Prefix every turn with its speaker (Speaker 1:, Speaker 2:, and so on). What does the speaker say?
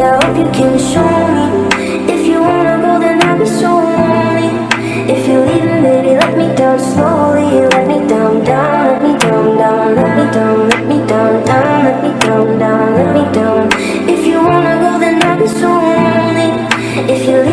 Speaker 1: I hope you can show me. If you wanna go, then I'll be so lonely. If you're leaving, baby, let me down slowly. Let me down, down, let me down, down Let me down, let me down, down Let me down, down, let me down. If you wanna go, then I'll be so lonely. If you're